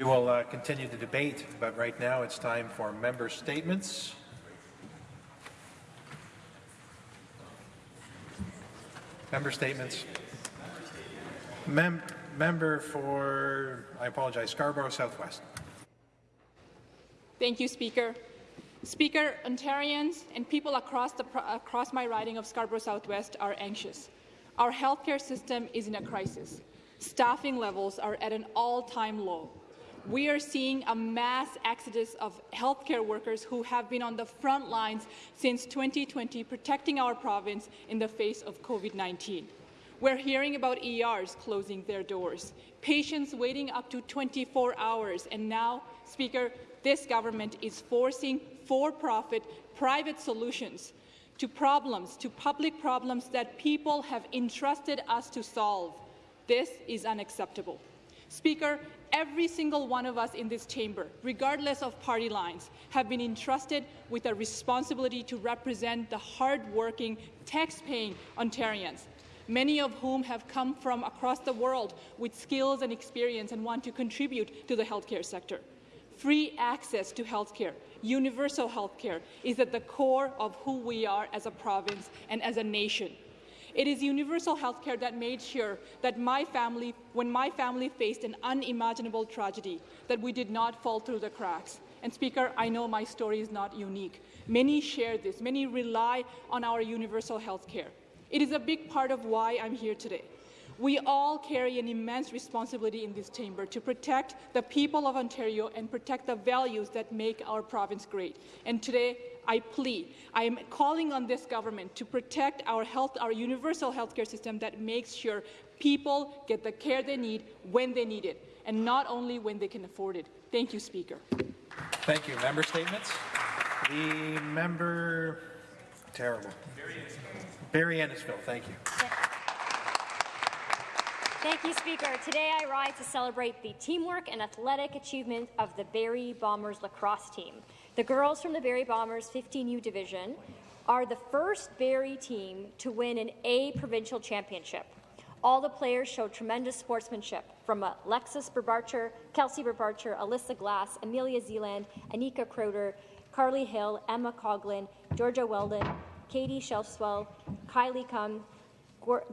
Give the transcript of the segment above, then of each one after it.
We will uh, continue the debate, but right now it's time for member statements. Member statements. Mem member for, I apologize, Scarborough Southwest. Thank you, Speaker. Speaker, Ontarians and people across, the, across my riding of Scarborough Southwest are anxious. Our healthcare system is in a crisis. Staffing levels are at an all-time low. We are seeing a mass exodus of healthcare workers who have been on the front lines since 2020 protecting our province in the face of COVID-19. We're hearing about ERs closing their doors, patients waiting up to 24 hours, and now, Speaker, this government is forcing for-profit private solutions to problems, to public problems that people have entrusted us to solve. This is unacceptable. Speaker, every single one of us in this chamber, regardless of party lines, have been entrusted with a responsibility to represent the hard-working, tax-paying Ontarians many of whom have come from across the world with skills and experience and want to contribute to the healthcare sector. Free access to healthcare, universal healthcare, is at the core of who we are as a province and as a nation. It is universal healthcare that made sure that my family, when my family faced an unimaginable tragedy, that we did not fall through the cracks. And Speaker, I know my story is not unique. Many share this. Many rely on our universal healthcare. It is a big part of why I'm here today. We all carry an immense responsibility in this chamber to protect the people of Ontario and protect the values that make our province great. And today, I plead, I am calling on this government to protect our health, our universal healthcare system that makes sure people get the care they need when they need it, and not only when they can afford it. Thank you, Speaker. Thank you. Member statements. The member, terrible. Barrie Innisfil, thank you. Thank you, Speaker. Today I rise to celebrate the teamwork and athletic achievement of the Barrie Bombers lacrosse team. The girls from the Barrie Bombers 15U division are the first Barrie team to win an A provincial championship. All the players showed tremendous sportsmanship, from uh, Alexis Berbarcher, Kelsey Berbarcher, Alyssa Glass, Amelia Zealand, Anika Crowder, Carly Hill, Emma Coughlin, Georgia Weldon, Katie Shelfswell, Kylie Cum,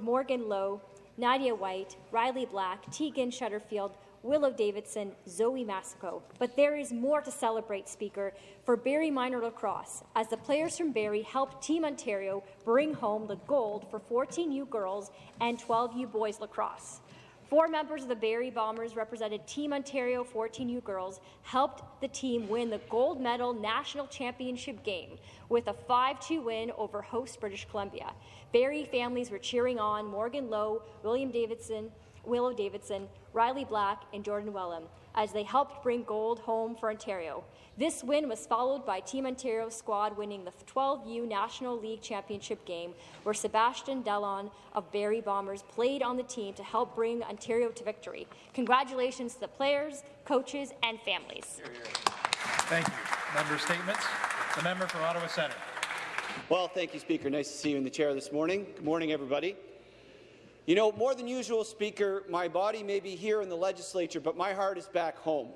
Morgan Lowe, Nadia White, Riley Black, Tegan Shutterfield, Willow Davidson, Zoe Massico. But there is more to celebrate, Speaker, for Barrie Minor Lacrosse, as the players from Barrie helped Team Ontario bring home the gold for 14U girls and 12U boys lacrosse. Four members of the Barrie Bombers represented Team Ontario 14U girls helped the team win the gold medal national championship game with a 5-2 win over host British Columbia. Barrie families were cheering on Morgan Lowe, William Davidson, Willow Davidson, Riley Black, and Jordan Wellham as they helped bring gold home for Ontario. This win was followed by Team Ontario squad winning the 12U National League Championship game, where Sebastian Delon of Barrie Bombers played on the team to help bring Ontario to victory. Congratulations to the players, coaches, and families. Thank you. Member statements. The member for Ottawa Centre. Well, thank you, Speaker. Nice to see you in the chair this morning. Good morning, everybody. You know, more than usual, Speaker, my body may be here in the legislature, but my heart is back home.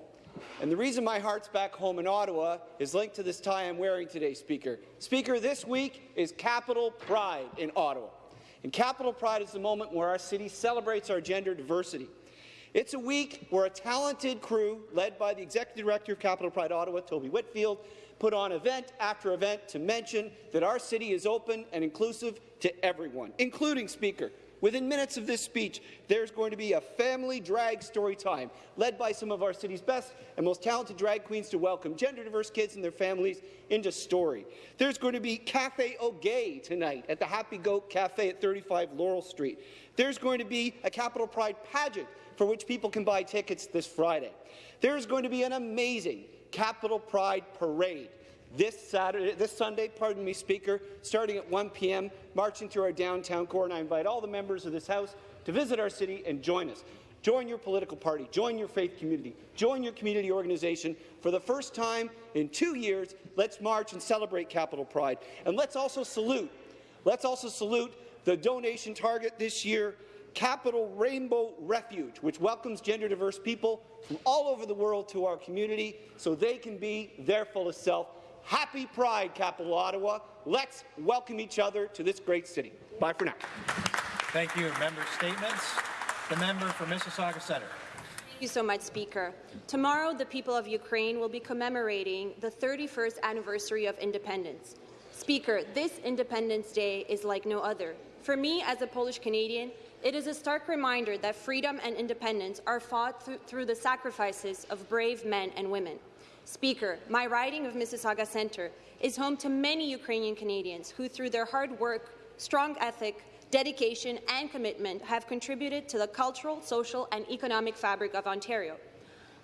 And the reason my heart's back home in Ottawa is linked to this tie I'm wearing today, Speaker. Speaker, this week is Capital Pride in Ottawa. And Capital Pride is the moment where our city celebrates our gender diversity. It's a week where a talented crew, led by the Executive Director of Capital Pride Ottawa, Toby Whitfield, put on event after event to mention that our city is open and inclusive to everyone, including Speaker, Within minutes of this speech, there's going to be a family drag story time led by some of our city's best and most talented drag queens to welcome gender-diverse kids and their families into story. There's going to be Cafe Au Gay tonight at the Happy Goat Cafe at 35 Laurel Street. There's going to be a Capital Pride pageant for which people can buy tickets this Friday. There's going to be an amazing Capital Pride parade this Saturday, this Sunday, pardon me, Speaker, starting at 1 p.m., marching through our downtown core, and I invite all the members of this House to visit our city and join us. Join your political party, join your faith community, join your community organization. For the first time in two years, let's march and celebrate Capital Pride. And let's also salute, let's also salute the donation target this year Capital Rainbow Refuge, which welcomes gender-diverse people from all over the world to our community so they can be their fullest self. Happy Pride, Capital Ottawa. Let's welcome each other to this great city. Bye for now. Thank you. Member statements. The member for Mississauga Centre. Thank you so much, Speaker. Tomorrow, the people of Ukraine will be commemorating the 31st anniversary of independence. Speaker, this Independence Day is like no other. For me, as a Polish Canadian, it is a stark reminder that freedom and independence are fought th through the sacrifices of brave men and women. Speaker, my riding of Mississauga Centre is home to many Ukrainian Canadians who, through their hard work, strong ethic, dedication and commitment, have contributed to the cultural, social and economic fabric of Ontario.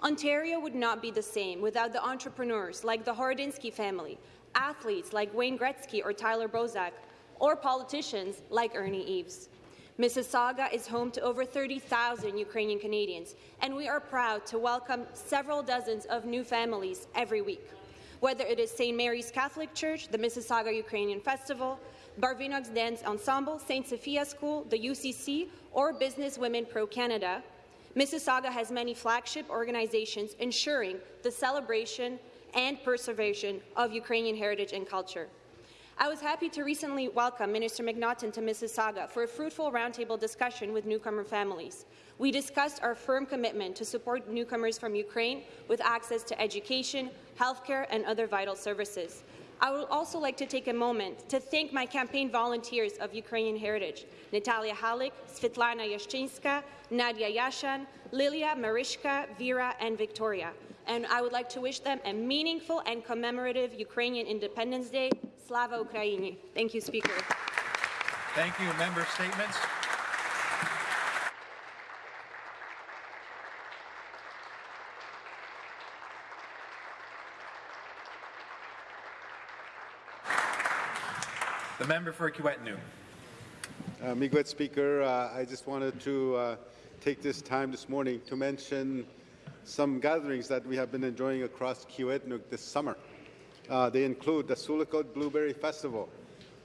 Ontario would not be the same without the entrepreneurs like the Horodinsky family, athletes like Wayne Gretzky or Tyler Bozak, or politicians like Ernie Eves. Mississauga is home to over 30,000 Ukrainian Canadians, and we are proud to welcome several dozens of new families every week. Whether it is St. Mary's Catholic Church, the Mississauga Ukrainian Festival, Barvinox Dance Ensemble, St. Sophia School, the UCC, or Business Women Pro Canada, Mississauga has many flagship organizations ensuring the celebration and preservation of Ukrainian heritage and culture. I was happy to recently welcome Minister McNaughton to Mississauga for a fruitful roundtable discussion with newcomer families. We discussed our firm commitment to support newcomers from Ukraine with access to education, healthcare, and other vital services. I would also like to take a moment to thank my campaign volunteers of Ukrainian heritage, Natalia Halik, Svetlana Yashchinska, Nadia Yashan, Lilia, Marishka, Vera, and Victoria. And I would like to wish them a meaningful and commemorative Ukrainian Independence Day. Slava Ukraini. Thank you, Speaker. Thank you. Member statements. The member for Kiiwetinoong. Uh, Miigwech Speaker, uh, I just wanted to uh, take this time this morning to mention some gatherings that we have been enjoying across Kiiwetinoong this summer. Uh, they include the Sioux Lookout Blueberry Festival,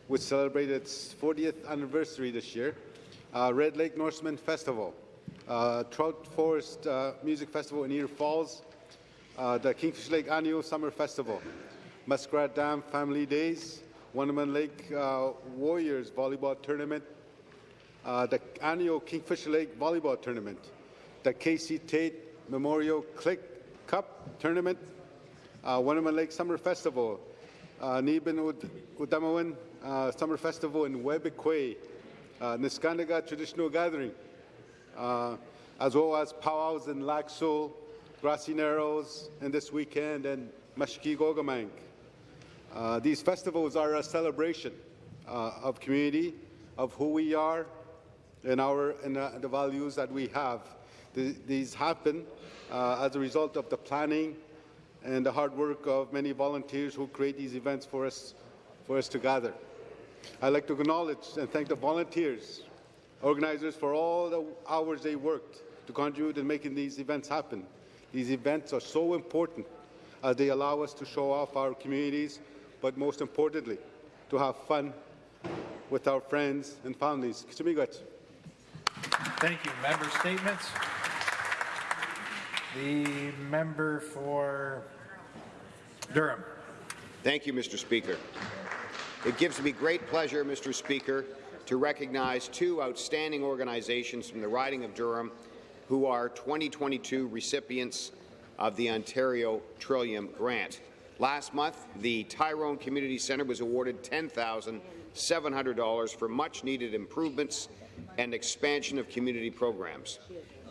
which celebrated its 40th anniversary this year, uh, Red Lake Norseman Festival, uh, Trout Forest uh, Music Festival in Ear Falls, uh, the Kingfish Lake Annual Summer Festival, Muskrat Dam Family Days, Wunnumin Lake uh, Warriors Volleyball Tournament, the annual Kingfish Lake Volleyball Tournament, the Casey Tate Memorial Click Cup Tournament, uh, Wunnumin Lake Summer Festival, uh, Udamawan uh, Summer Festival in Webequie, uh, Traditional Gathering, uh, as well as powwows in Laxo, Grassy Narrows, and this weekend, and Mashki Gogamang. Uh, these festivals are a celebration uh, of community, of who we are, and our and uh, the values that we have. Th these happen as a result of the planning and the hard work of many volunteers who create these events for us, for us to gather. I'd like to acknowledge and thank the volunteers, organizers for all the hours they worked to contribute in making these events happen. These events are so important as they allow us to show off our communities but most importantly, to have fun with our friends and families. Thank you. Member statements. The member for Durham. Thank you, Mr. Speaker. It gives me great pleasure, Mr. Speaker, to recognize two outstanding organizations from the riding of Durham who are 2022 recipients of the Ontario Trillium Grant. Last month, the Tyrone Community Centre was awarded $10,700 for much-needed improvements and expansion of community programs.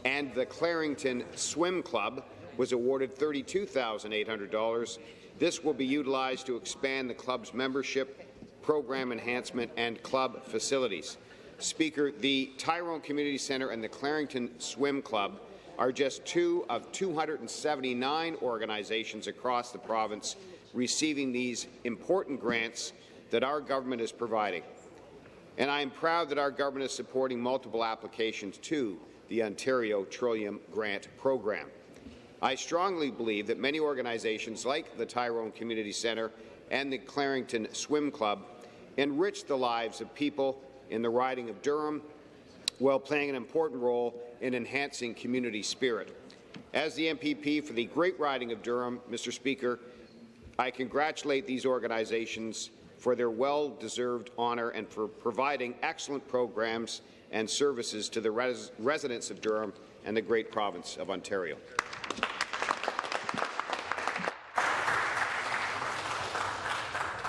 And the Clarington Swim Club was awarded $32,800. This will be utilized to expand the club's membership, program enhancement, and club facilities. Speaker, the Tyrone Community Centre and the Clarington Swim Club are just two of 279 organizations across the province receiving these important grants that our government is providing. And I am proud that our government is supporting multiple applications to the Ontario Trillium Grant Program. I strongly believe that many organizations like the Tyrone Community Centre and the Clarington Swim Club enrich the lives of people in the riding of Durham while playing an important role in enhancing community spirit. As the MPP for the Great Riding of Durham, Mr. Speaker, I congratulate these organizations for their well-deserved honour and for providing excellent programs and services to the res residents of Durham and the great province of Ontario.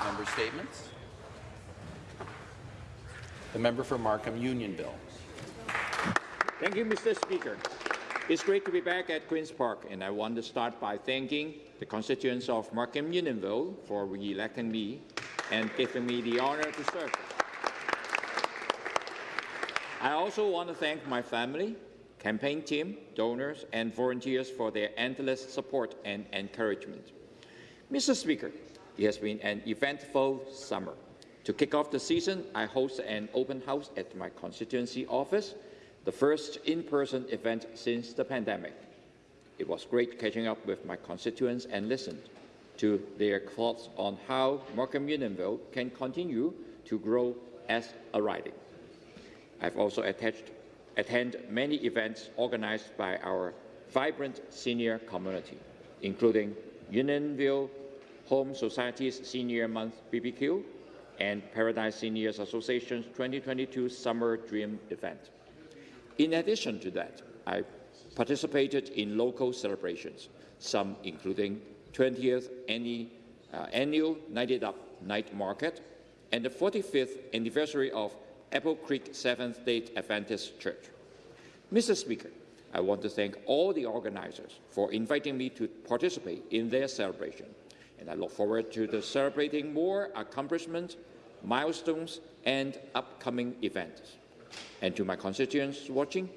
Member statements. The member for Markham Unionville. Thank you, Mr. Speaker. It's great to be back at Queen's Park, and I want to start by thanking the constituents of Markham Unionville for re-electing me and giving me the honour to serve. I also want to thank my family, campaign team, donors, and volunteers for their endless support and encouragement. Mr. Speaker, it has been an eventful summer. To kick off the season, I hosted an open house at my constituency office, the first in-person event since the pandemic. It was great catching up with my constituents and listened to their thoughts on how Markham Unionville can continue to grow as a riding. I've also attached, attended many events organized by our vibrant senior community, including Unionville Home Society's Senior Month BBQ and Paradise Seniors Association's 2022 Summer Dream event. In addition to that, I participated in local celebrations, some including 20th annual, uh, annual Night It Up Night Market and the 45th anniversary of Apple Creek Seventh-day Adventist Church. Mr. Speaker, I want to thank all the organizers for inviting me to participate in their celebration, and I look forward to celebrating more accomplishments, milestones, and upcoming events. And to my constituents watching,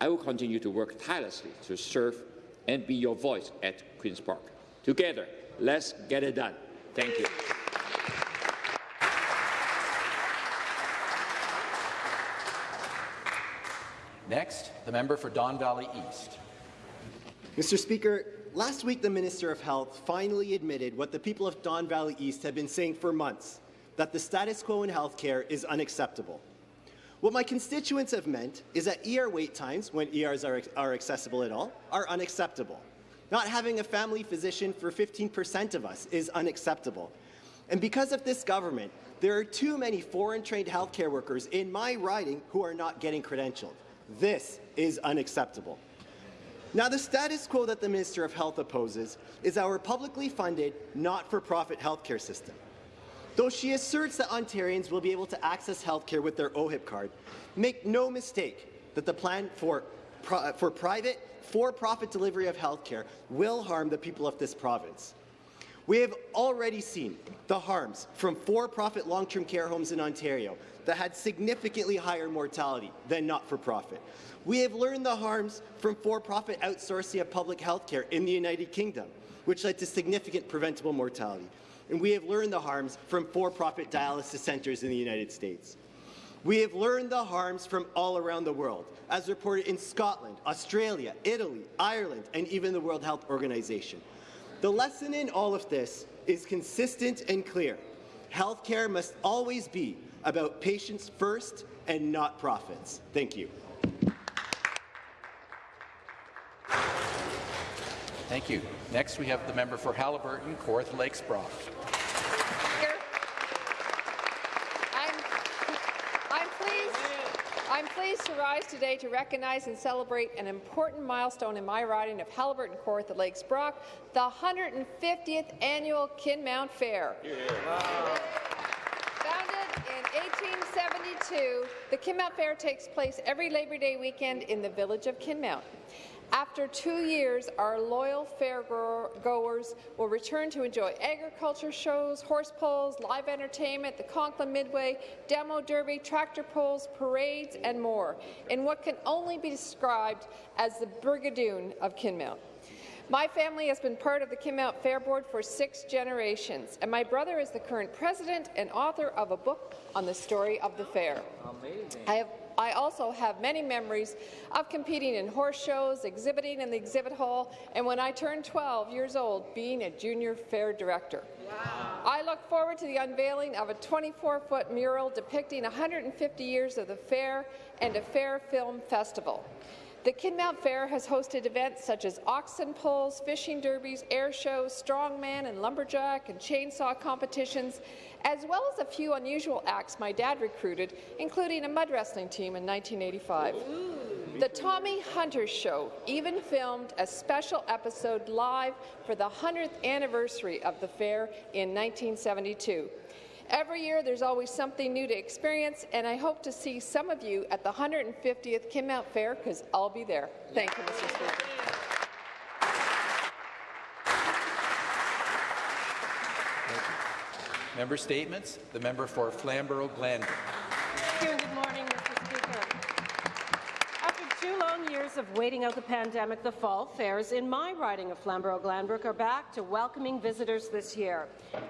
I will continue to work tirelessly to serve and be your voice at Queen's Park. Together, let's get it done. Thank you. Next, the member for Don Valley East. Mr. Speaker, last week the Minister of Health finally admitted what the people of Don Valley East have been saying for months, that the status quo in healthcare is unacceptable. What my constituents have meant is that ER wait times, when ERs are, are accessible at all, are unacceptable. Not having a family physician for 15% of us is unacceptable. And because of this government, there are too many foreign-trained healthcare workers in my riding who are not getting credentialed. This is unacceptable. Now, the status quo that the Minister of Health opposes is our publicly funded, not-for-profit healthcare system. Though she asserts that Ontarians will be able to access healthcare with their OHIP card, make no mistake that the plan for, for private, for-profit delivery of healthcare will harm the people of this province. We have already seen the harms from for-profit long-term care homes in Ontario that had significantly higher mortality than not-for-profit. We have learned the harms from for-profit outsourcing of public health care in the United Kingdom, which led to significant preventable mortality. And we have learned the harms from for-profit dialysis centres in the United States. We have learned the harms from all around the world, as reported in Scotland, Australia, Italy, Ireland, and even the World Health Organization. The lesson in all of this is consistent and clear. Healthcare must always be about patients first and not profits. Thank you. Thank you. Next, we have the member for Haliburton, Kawartha Lakes Brock. I'm, I'm pleased. I'm pleased to rise today to recognize and celebrate an important milestone in my riding of Haliburton Kawartha Lakes Brock, the 150th annual Kinmount Fair. Yeah. Wow. Founded in 1872, the Kinmount Fair takes place every Labor Day weekend in the village of Kinmount. After two years, our loyal fairgoers will return to enjoy agriculture shows, horse pulls, live entertainment, the Conklin Midway, demo derby, tractor pulls, parades, and more, in what can only be described as the Brigadoon of Kinmount. My family has been part of the Kinmount Fair Board for six generations, and my brother is the current president and author of a book on the story of the fair. Amazing. I have I also have many memories of competing in horse shows, exhibiting in the exhibit hall, and when I turned 12 years old, being a junior fair director. I look forward to the unveiling of a 24-foot mural depicting 150 years of the fair and a fair film festival. The Kinmount Fair has hosted events such as oxen pulls, fishing derbies, air shows, strongman and lumberjack and chainsaw competitions, as well as a few unusual acts my dad recruited, including a mud wrestling team in 1985. The Tommy Hunter Show even filmed a special episode live for the 100th anniversary of the fair in 1972. Every year, there's always something new to experience, and I hope to see some of you at the 150th Kinmount Fair, because I'll be there. Thank you, Mr. Speaker. Member statements. The member for Flamborough-Glanbrook. Thank you and good morning, Mr. Speaker. After two long years of waiting out the pandemic, the fall fairs in my riding of Flamborough-Glanbrook are back to welcoming visitors this year.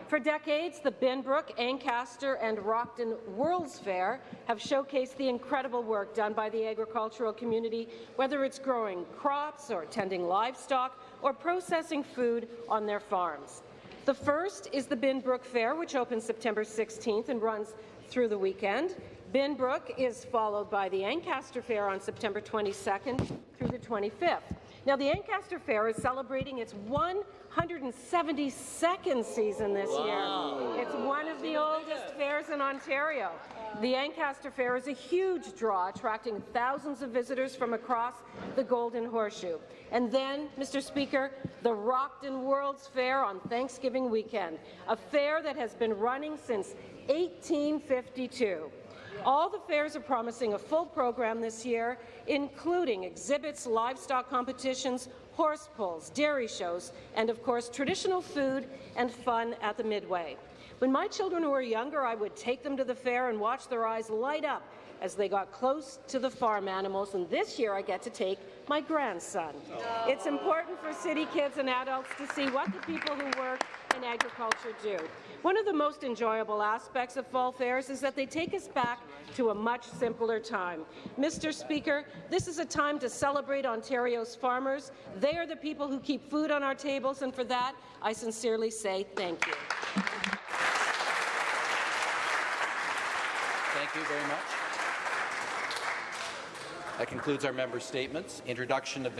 For decades, the Binbrook, Ancaster and Rockton World's Fair have showcased the incredible work done by the agricultural community, whether it's growing crops or tending livestock or processing food on their farms. The first is the Binbrook Fair, which opens September 16th and runs through the weekend. Binbrook is followed by the Ancaster Fair on September 22nd through the 25th. Now, the Ancaster Fair is celebrating its 172nd season this year. It's one of the oldest fairs in Ontario. The Ancaster Fair is a huge draw, attracting thousands of visitors from across the Golden Horseshoe. And then, Mr. Speaker, the Rockton World's Fair on Thanksgiving weekend, a fair that has been running since 1852. All the fairs are promising a full program this year, including exhibits, livestock competitions, horse pulls, dairy shows, and of course traditional food and fun at the Midway. When my children were younger, I would take them to the fair and watch their eyes light up as they got close to the farm animals, and this year I get to take my grandson. It's important for city kids and adults to see what the people who work in agriculture do. One of the most enjoyable aspects of fall fairs is that they take us back to a much simpler time. Mr. Speaker, this is a time to celebrate Ontario's farmers. They are the people who keep food on our tables, and for that, I sincerely say thank you. Thank you very much. That concludes our member statements. Introduction of